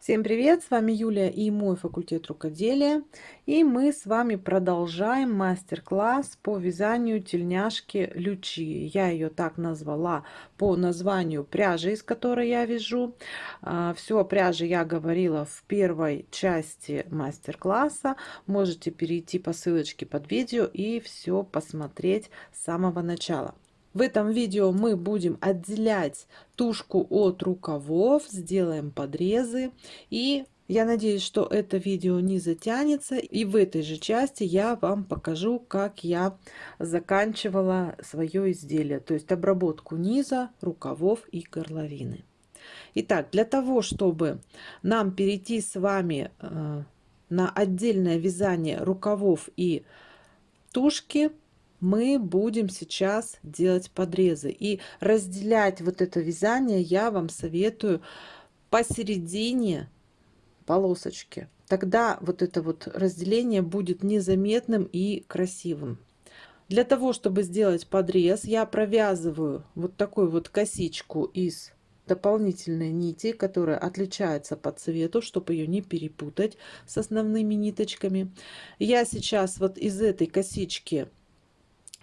Всем привет! С вами Юлия и мой факультет рукоделия. И мы с вами продолжаем мастер-класс по вязанию тельняшки лючи. Я ее так назвала по названию пряжи, из которой я вяжу. А, Все о пряже я говорила в первой части мастер-класса. Можете перейти по ссылочке под видео и все посмотреть с самого начала. В этом видео мы будем отделять тушку от рукавов, сделаем подрезы и я надеюсь, что это видео не затянется. И в этой же части я вам покажу, как я заканчивала свое изделие. То есть обработку низа, рукавов и горловины. Итак, для того, чтобы нам перейти с вами э, на отдельное вязание рукавов и тушки, мы будем сейчас делать подрезы. И разделять вот это вязание я вам советую посередине полосочки. Тогда вот это вот разделение будет незаметным и красивым. Для того, чтобы сделать подрез, я провязываю вот такую вот косичку из дополнительной нити, которая отличается по цвету, чтобы ее не перепутать с основными ниточками. Я сейчас вот из этой косички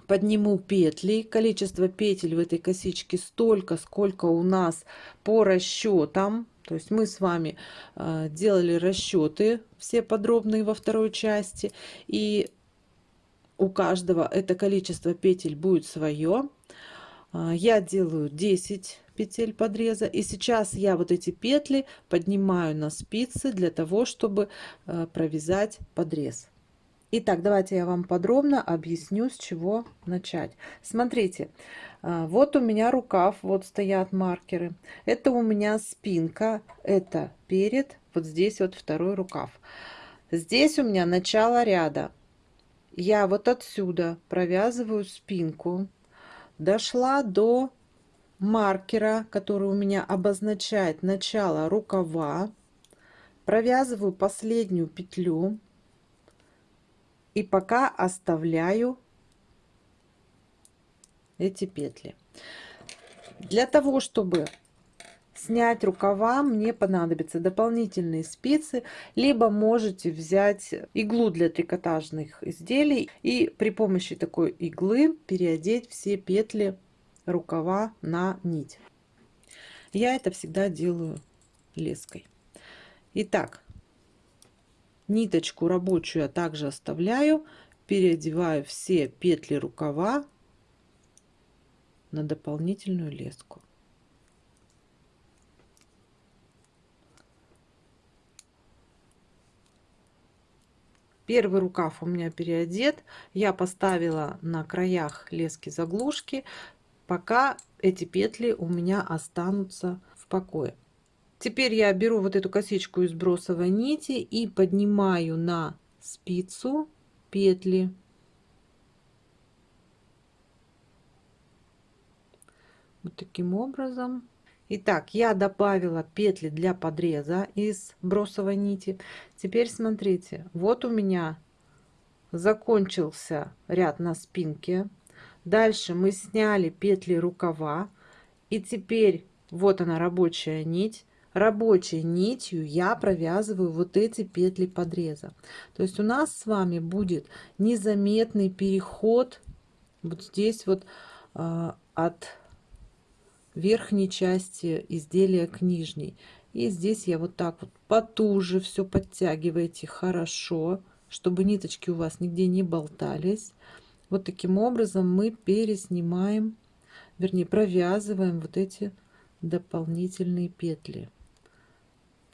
подниму петли. Количество петель в этой косичке столько, сколько у нас по расчетам. То есть мы с вами э, делали расчеты все подробные во второй части. И у каждого это количество петель будет свое. Э, я делаю 10 петель подреза. И сейчас я вот эти петли поднимаю на спицы для того, чтобы э, провязать подрез. Итак, давайте я вам подробно объясню, с чего начать. Смотрите, а, вот у меня рукав, вот стоят маркеры. Это у меня спинка, это перед, вот здесь вот второй рукав. Здесь у меня начало ряда. Я вот отсюда провязываю спинку, дошла до маркера, который у меня обозначает начало рукава, провязываю последнюю петлю и пока оставляю эти петли. Для того, чтобы снять рукава, мне понадобятся дополнительные спицы, либо можете взять иглу для трикотажных изделий и при помощи такой иглы переодеть все петли рукава на нить. Я это всегда делаю леской. Итак, Ниточку рабочую я также оставляю, переодеваю все петли рукава на дополнительную леску. Первый рукав у меня переодет. Я поставила на краях лески заглушки, пока эти петли у меня останутся в покое. Теперь я беру вот эту косичку из бросовой нити и поднимаю на спицу петли. Вот таким образом. Итак, я добавила петли для подреза из бросовой нити. Теперь смотрите, вот у меня закончился ряд на спинке. Дальше мы сняли петли рукава. И теперь вот она рабочая нить рабочей нитью я провязываю вот эти петли подреза. То есть у нас с вами будет незаметный переход вот здесь вот э, от верхней части изделия к нижней. И здесь я вот так вот потуже все подтягиваете хорошо, чтобы ниточки у вас нигде не болтались. Вот таким образом мы переснимаем, вернее провязываем вот эти дополнительные петли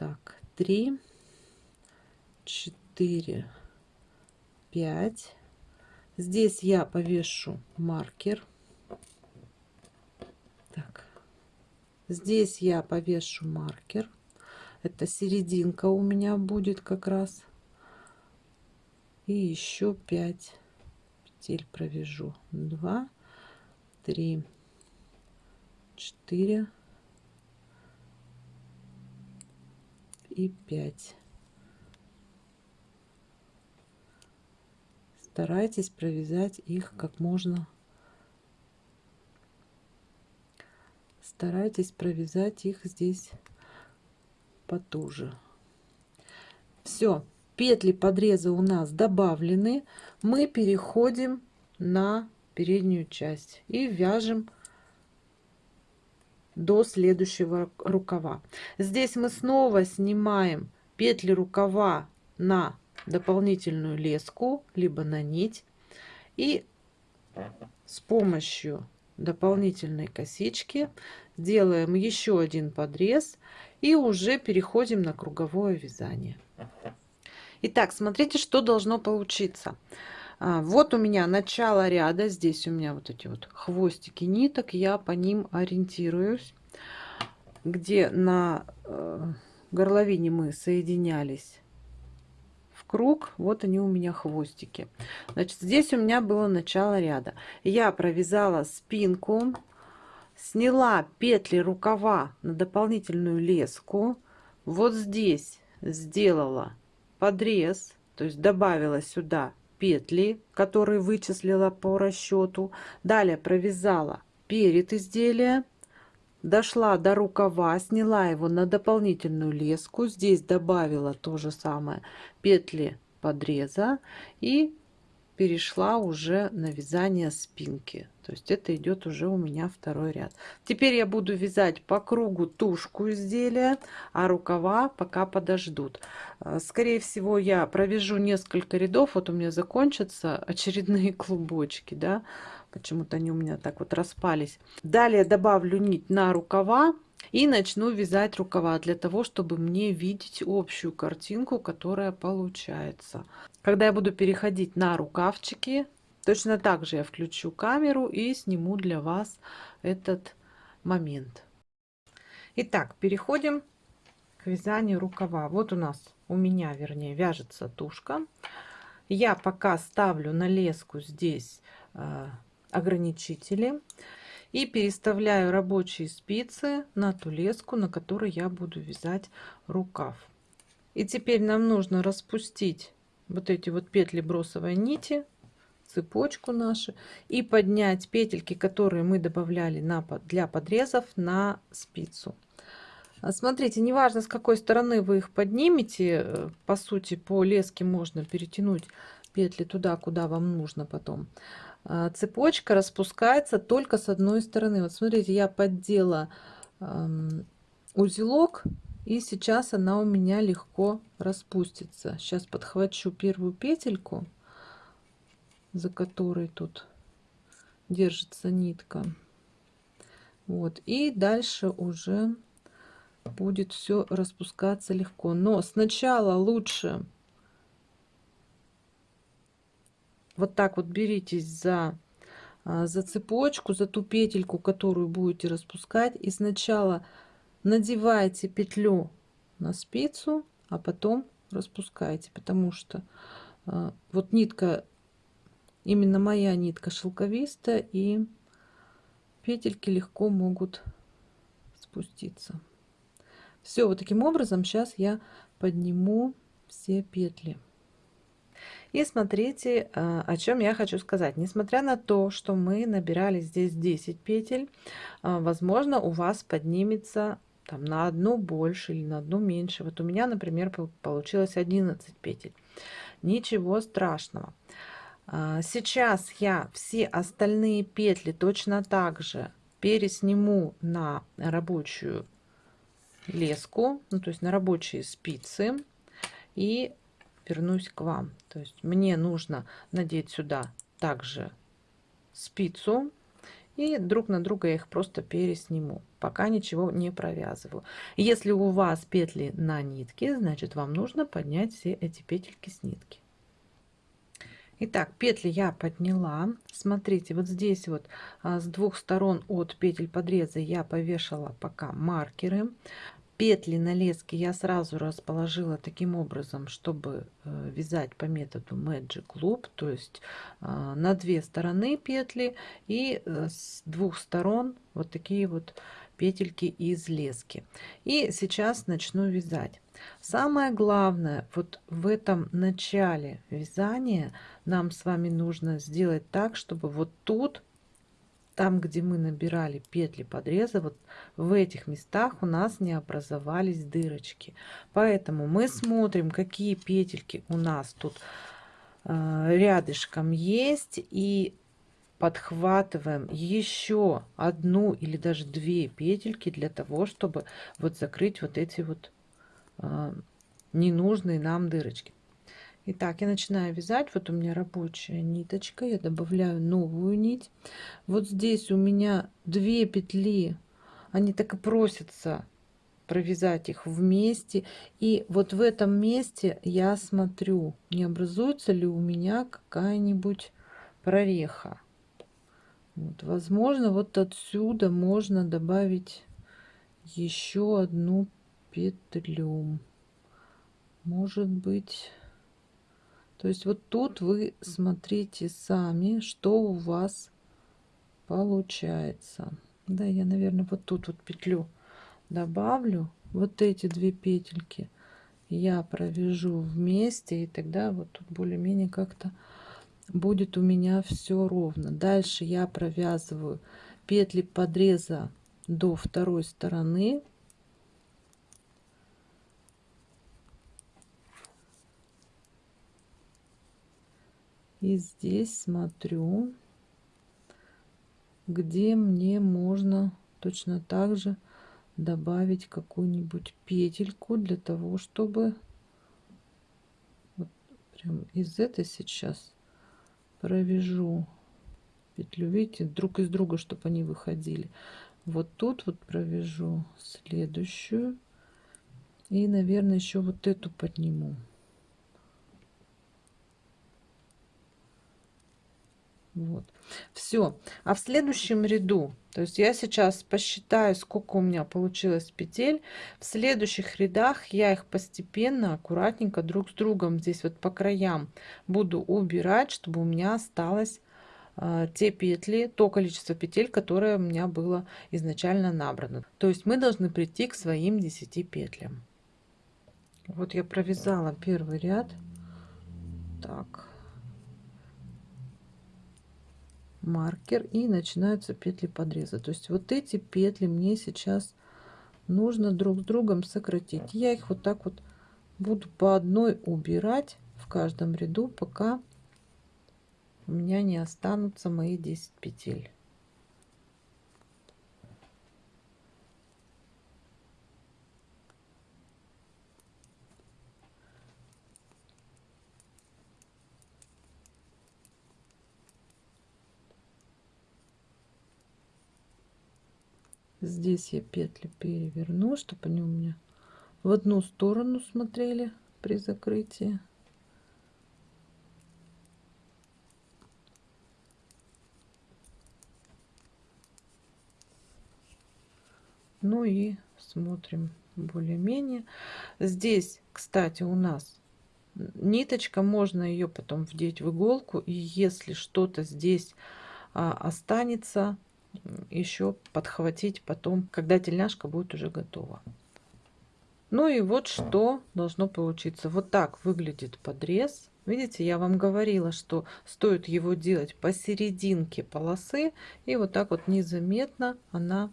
так 3 4 5 здесь я повешу маркер. Так здесь я повешу маркер. Это серединка у меня будет как раз. И еще 5 петель провяжу. 2 3 4 и 5. Старайтесь провязать их как можно. Старайтесь провязать их здесь потуже. Все, петли подреза у нас добавлены. Мы переходим на переднюю часть и вяжем до следующего рукава. Здесь мы снова снимаем петли рукава на дополнительную леску, либо на нить. И с помощью дополнительной косички делаем еще один подрез и уже переходим на круговое вязание. Итак, смотрите, что должно получиться. А, вот у меня начало ряда, здесь у меня вот эти вот хвостики ниток, я по ним ориентируюсь, где на э, горловине мы соединялись в круг, вот они у меня хвостики. Значит, здесь у меня было начало ряда. Я провязала спинку, сняла петли рукава на дополнительную леску, вот здесь сделала подрез, то есть добавила сюда петли, которые вычислила по расчету. Далее провязала перед изделия, дошла до рукава, сняла его на дополнительную леску. Здесь добавила то же самое петли подреза и перешла уже на вязание спинки. То есть это идет уже у меня второй ряд. Теперь я буду вязать по кругу тушку изделия, а рукава пока подождут. Э, скорее всего, я провяжу несколько рядов. Вот у меня закончатся очередные клубочки, да. Почему-то они у меня так вот распались. Далее добавлю нить на рукава и начну вязать рукава для того, чтобы мне видеть общую картинку, которая получается. Когда я буду переходить на рукавчики, точно так же я включу камеру и сниму для вас этот момент. Итак, переходим к вязанию рукава. Вот у нас, у меня вернее, вяжется тушка. Я пока ставлю на леску здесь э, ограничители и переставляю рабочие спицы на ту леску, на которой я буду вязать рукав. И теперь нам нужно распустить вот эти вот петли бросовой нити, цепочку нашу и поднять петельки, которые мы добавляли на, для подрезов на спицу. А смотрите, неважно с какой стороны вы их поднимете, э, по сути по леске можно перетянуть петли туда, куда вам нужно потом. Цепочка распускается только с одной стороны. Вот смотрите, я поддела узелок, и сейчас она у меня легко распустится. Сейчас подхвачу первую петельку, за которой тут держится нитка. Вот, и дальше уже будет все распускаться легко. Но сначала лучше вот так вот беритесь за а, за цепочку за ту петельку которую будете распускать. И сначала надевайте петлю на спицу а потом распускайте потому что а, вот нитка именно моя нитка шелковистая и петельки легко могут спуститься. Все вот таким образом сейчас я подниму все петли и смотрите, а, о чем я хочу сказать. Несмотря на то, что мы набирали здесь 10 петель, а, возможно, у вас поднимется там на одну больше или на одну меньше. Вот у меня, например, получилось 11 петель. Ничего страшного. А, сейчас я все остальные петли точно так же пересниму на рабочую леску, ну, то есть на рабочие спицы. И вернусь к вам. То есть мне нужно надеть сюда также спицу и друг на друга я их просто пересниму пока ничего не провязываю если у вас петли на нитке значит вам нужно поднять все эти петельки с нитки Итак, петли я подняла. Смотрите, вот здесь вот а, с двух сторон от петель подреза я повешала пока маркеры петли на леске я сразу расположила таким образом, чтобы э, вязать по методу Magic Loop, то есть э, на две стороны петли и э, с двух сторон вот такие вот петельки из лески. И сейчас начну вязать. Самое главное, вот в этом начале вязания нам с вами нужно сделать так, чтобы вот тут там, где мы набирали петли подреза, вот в этих местах у нас не образовались дырочки. Поэтому мы смотрим, какие петельки у нас тут э, рядышком есть. И подхватываем еще одну или даже две петельки для того, чтобы вот закрыть вот эти вот э, ненужные нам дырочки. Итак, я начинаю вязать. Вот у меня рабочая ниточка. Я добавляю новую нить. Вот здесь у меня две петли. Они так и просятся провязать их вместе. И вот в этом месте я смотрю, не образуется ли у меня какая-нибудь прореха. Вот, возможно, вот отсюда можно добавить еще одну петлю. Может быть то есть вот тут вы смотрите сами, что у вас получается. Да, я, наверное, вот тут вот петлю добавлю. Вот эти две петельки я провяжу вместе, и тогда вот тут более-менее как-то будет у меня все ровно. Дальше я провязываю петли подреза до второй стороны И здесь смотрю, где мне можно точно так же добавить какую-нибудь петельку для того, чтобы вот прям из этой сейчас провяжу петлю, видите, друг из друга, чтобы они выходили. Вот тут вот провяжу следующую и, наверное, еще вот эту подниму. Вот. Все. А в следующем ряду, то есть я сейчас посчитаю, сколько у меня получилось петель. В следующих рядах я их постепенно, аккуратненько друг с другом здесь вот по краям буду убирать, чтобы у меня осталось э, те петли, то количество петель, которое у меня было изначально набрано. То есть мы должны прийти к своим 10 петлям. Вот я провязала первый ряд. Так. Маркер и начинаются петли подреза. То есть вот эти петли мне сейчас нужно друг с другом сократить. Я их вот так вот буду по одной убирать в каждом ряду пока у меня не останутся мои 10 петель здесь я петли переверну чтобы они у меня в одну сторону смотрели при закрытии. Ну и смотрим более-менее. Здесь кстати у нас ниточка можно ее потом вдеть в иголку и если что-то здесь а, останется еще подхватить потом, когда тельняшка будет уже готова. Ну и вот что должно получиться. Вот так выглядит подрез. Видите, я вам говорила, что стоит его делать посерединке полосы. И вот так вот незаметно она,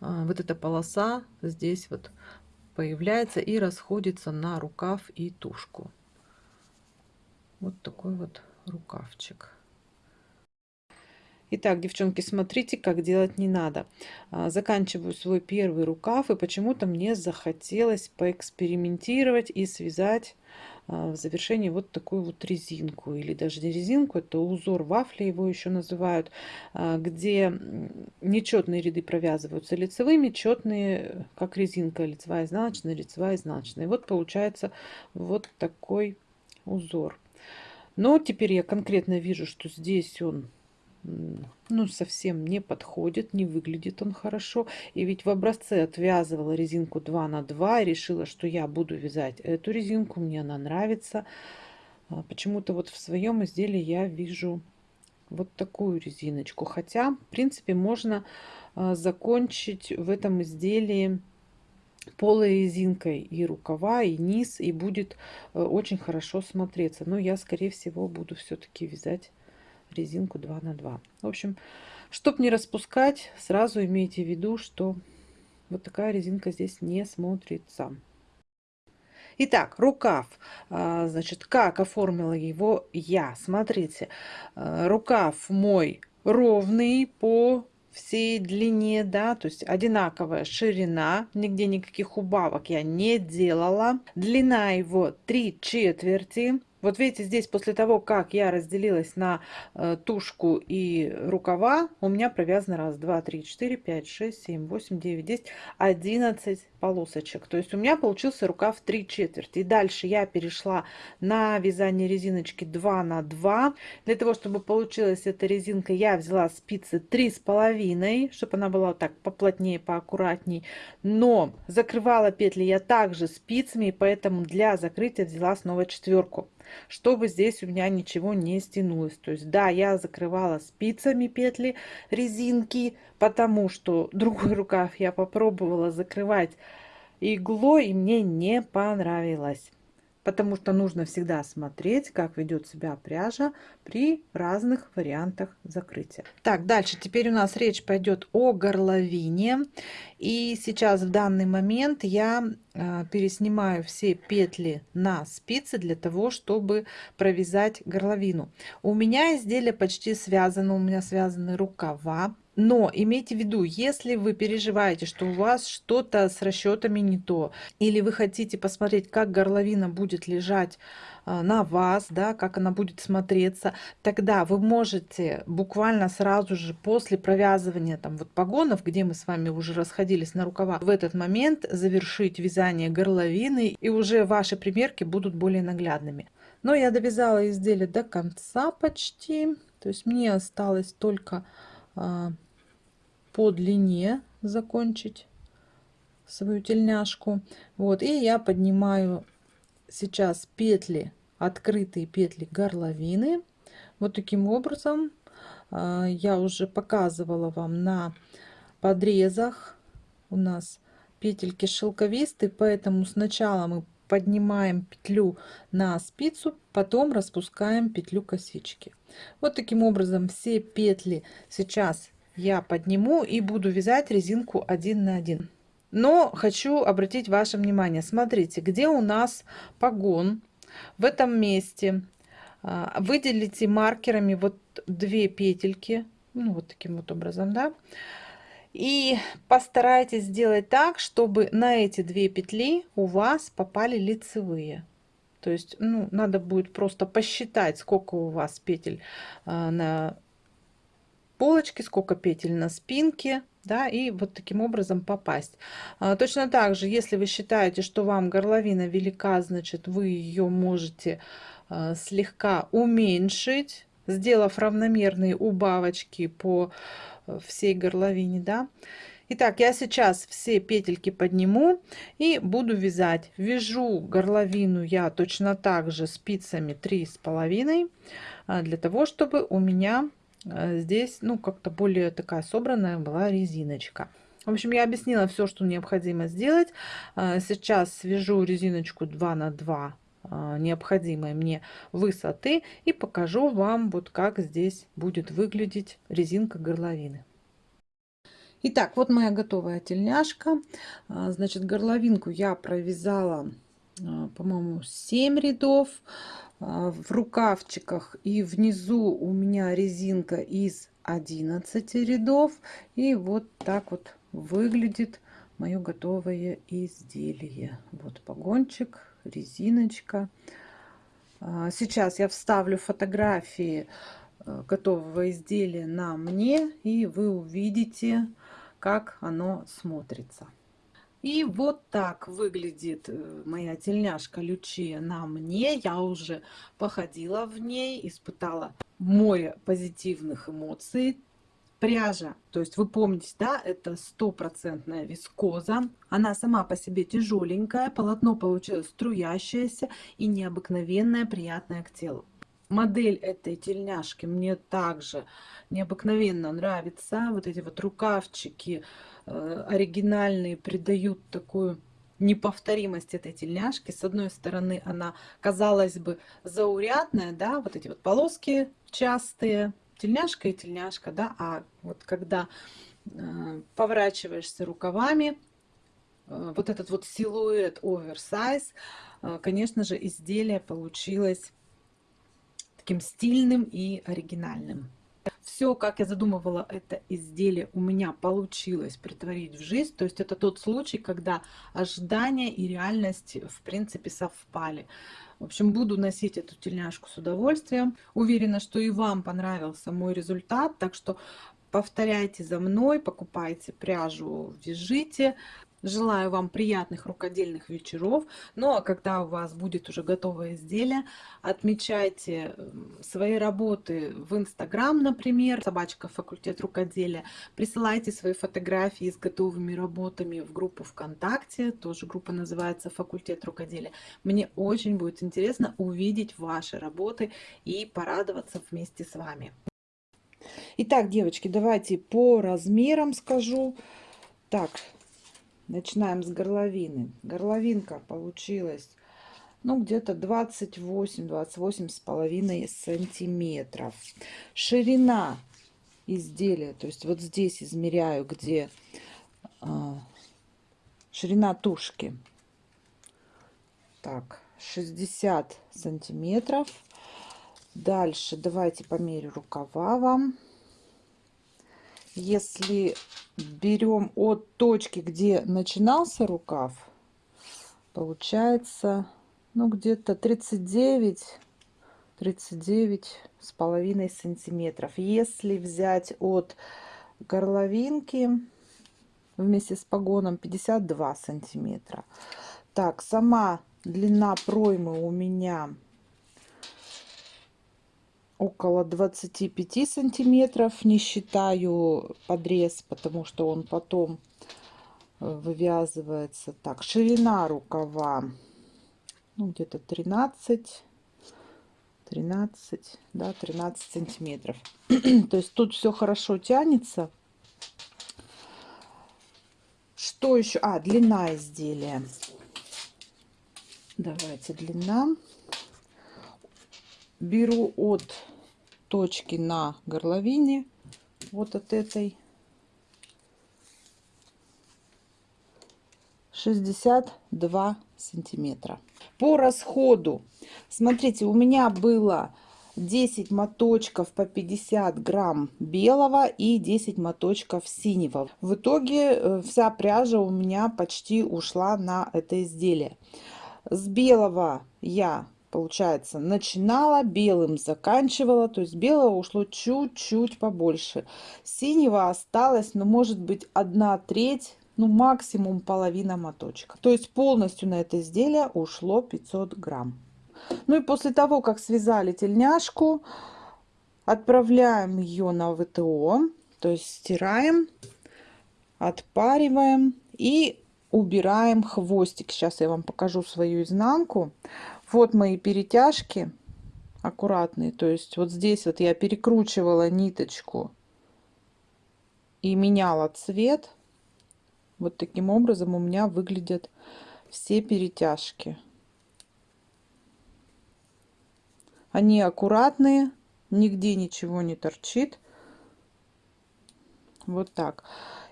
а, вот эта полоса здесь вот появляется и расходится на рукав и тушку. Вот такой вот рукавчик. Итак, девчонки, смотрите, как делать не надо. А, заканчиваю свой первый рукав, и почему-то мне захотелось поэкспериментировать и связать а, в завершении вот такую вот резинку, или даже не резинку, это узор вафли его еще называют, а, где нечетные ряды провязываются лицевыми, четные, как резинка, лицевая, изнаночная, лицевая, изнаночная. И вот получается вот такой узор. Но теперь я конкретно вижу, что здесь он ну, совсем не подходит, не выглядит он хорошо. И ведь в образце отвязывала резинку 2 на 2 и решила, что я буду вязать эту резинку, мне она нравится. А почему-то вот в своем изделии я вижу вот такую резиночку. Хотя, в принципе, можно а, закончить в этом изделии полой резинкой и рукава, и низ, и будет э, очень хорошо смотреться. Но я, скорее всего, буду все-таки вязать резинку 2 на 2 в общем чтобы не распускать сразу имейте в виду что вот такая резинка здесь не смотрится Итак, рукав. А, значит, как оформила его я? Смотрите, а, рукав мой ровный по всей длине, да, то есть одинаковая ширина, нигде никаких убавок я не делала. Длина его 3 четверти, вот видите, здесь после того, как я разделилась на э, тушку и рукава, у меня провязано раз, два, три, четыре, пять, шесть, семь, восемь, девять, десять, одиннадцать полосочек. То есть у меня получился рукав 3 четверти. И дальше я перешла на вязание резиночки 2 на 2. Для того, чтобы получилась эта резинка, я взяла спицы три с половиной, чтобы она была вот так поплотнее, поаккуратней. Но закрывала петли я также спицами, поэтому для закрытия взяла снова четверку чтобы здесь у меня ничего не стянулось. То есть, да, я закрывала спицами петли резинки, потому что другой рукав я попробовала закрывать иглой, и мне не понравилось потому что нужно всегда смотреть, как ведет себя пряжа при разных вариантах закрытия. Так, дальше теперь у нас речь пойдет о горловине. И сейчас в данный момент я э, переснимаю все петли на спицы для того, чтобы провязать горловину. У меня изделие почти связано, у меня связаны рукава. Но имейте в виду, если вы переживаете, что у вас что-то с расчетами не то, или вы хотите посмотреть, как горловина будет лежать а, на вас, да, как она будет смотреться, тогда вы можете буквально сразу же после провязывания там вот погонов, где мы с вами уже расходились на рукава, в этот момент завершить вязание горловины, и уже ваши примерки будут более наглядными. Но я довязала изделие до конца почти, то есть мне осталось только а, по длине закончить свою тельняшку. Вот, и я поднимаю сейчас петли, открытые петли горловины. Вот таким образом а, я уже показывала вам на подрезах. У нас петельки шелковистые, поэтому сначала мы поднимаем петлю на спицу, потом распускаем петлю косички. Вот таким образом все петли сейчас я подниму и буду вязать резинку 1 на 1 но хочу обратить ваше внимание. Смотрите где у нас погон в этом месте. А, выделите маркерами вот две петельки ну, вот таким вот образом да. И постарайтесь сделать так чтобы на эти две петли у вас попали лицевые. То есть ну надо будет просто посчитать сколько у вас петель а, на полочки, сколько петель на спинке, да, и вот таким образом попасть. А, точно так же, если вы считаете, что вам горловина велика, значит, вы ее можете а, слегка уменьшить, сделав равномерные убавочки по э, всей горловине, да. Итак, я сейчас все петельки подниму и буду вязать. Вяжу горловину я точно так же спицами три с половиной а, для того, чтобы у меня здесь, ну, как-то более такая собранная была резиночка. В общем, я объяснила все, что необходимо сделать. Э, сейчас свяжу резиночку 2 на 2 э, необходимой мне высоты и покажу вам вот как здесь будет выглядеть резинка горловины. Итак, вот моя готовая тельняшка. Значит, горловинку я провязала, по-моему, 7 рядов. А, в рукавчиках и внизу у меня резинка из 11 рядов. И вот так вот выглядит мое готовое изделие. Вот погончик резиночка. А, сейчас я вставлю фотографии э, готового изделия на мне и вы увидите как оно смотрится и вот так выглядит э, моя тельняшка Лючия на мне. Я уже походила в ней, испытала море позитивных эмоций. Пряжа, то есть вы помните, да, это стопроцентная вискоза. Она сама по себе тяжеленькая, полотно получилось струящееся и необыкновенное, приятное к телу. Модель этой тельняшки мне также необыкновенно нравится. Вот эти вот рукавчики, оригинальные придают такую неповторимость этой тельняшки. С одной стороны, она, казалось бы, заурядная, да, вот эти вот полоски частые, тельняшка и тельняшка, да, а вот когда э, поворачиваешься рукавами, э, вот этот вот силуэт оверсайз, э, конечно же, изделие получилось таким стильным и оригинальным. Все, как я задумывала это изделие, у меня получилось притворить в жизнь. То есть это тот случай, когда ожидания и реальность в принципе совпали. В общем, буду носить эту тельняшку с удовольствием. Уверена, что и вам понравился мой результат. Так что повторяйте за мной, покупайте пряжу, вяжите. Желаю вам приятных рукодельных вечеров. Ну а когда у вас будет уже готовое изделие, отмечайте свои работы в Инстаграм, например, собачка факультет рукоделия. Присылайте свои фотографии с готовыми работами в группу ВКонтакте. Тоже группа называется факультет рукоделия. Мне очень будет интересно увидеть ваши работы и порадоваться вместе с вами. Итак, девочки, давайте по размерам скажу. Так, Начинаем с горловины. Горловинка получилась, ну, где-то 28-28 с половиной сантиметров. Ширина изделия, то есть вот здесь измеряю, где а, ширина тушки. Так, 60 сантиметров. Дальше давайте померю рукава вам. Если берем от точки, где начинался рукав, получается, ну, где-то 39, 39 с половиной сантиметров. Если взять от горловинки вместе с погоном 52 сантиметра. Так, сама длина проймы у меня около 25 сантиметров не считаю подрез потому что он потом э, вывязывается. Так ширина рукава ну, где-то 13 13 да 13 сантиметров. То есть тут все хорошо тянется. Что еще а длина изделия. Давайте длина беру от точки на горловине, вот от этой, 62 сантиметра. По расходу, смотрите, у меня было 10 моточков по 50 грамм белого и 10 моточков синего. В итоге э, вся пряжа у меня почти ушла на это изделие. С белого я получается, начинала, белым заканчивала, то есть белого ушло чуть-чуть побольше. Синего осталось, ну, может быть, одна треть, ну, максимум половина моточка. То есть полностью на это изделие ушло 500 грамм. Ну и после того, как связали тельняшку, отправляем ее на ВТО, то есть стираем, отпариваем и убираем хвостик. Сейчас я вам покажу свою изнанку. Вот мои перетяжки аккуратные. То есть вот здесь вот я перекручивала ниточку и меняла цвет. Вот таким образом у меня выглядят все перетяжки. Они аккуратные, нигде ничего не торчит. Вот так.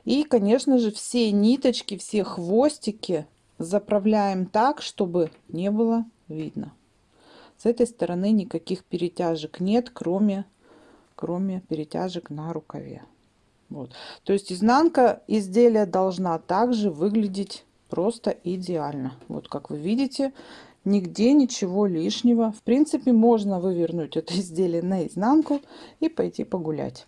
И, конечно же, все ниточки, все хвостики заправляем так, чтобы не было видно. С этой стороны никаких перетяжек нет, кроме, кроме перетяжек на рукаве. Вот. То есть изнанка изделия должна также выглядеть просто идеально. Вот как вы видите, нигде ничего лишнего. В принципе, можно вывернуть это изделие наизнанку и пойти погулять.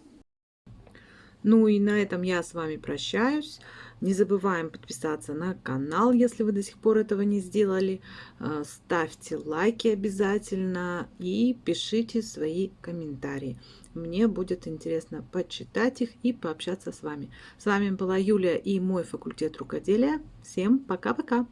Ну и на этом я с вами прощаюсь. Не забываем подписаться на канал, если вы до сих пор этого не сделали. Э, ставьте лайки обязательно и пишите свои комментарии. Мне будет интересно почитать их и пообщаться с вами. С вами была Юлия и мой факультет рукоделия. Всем пока-пока!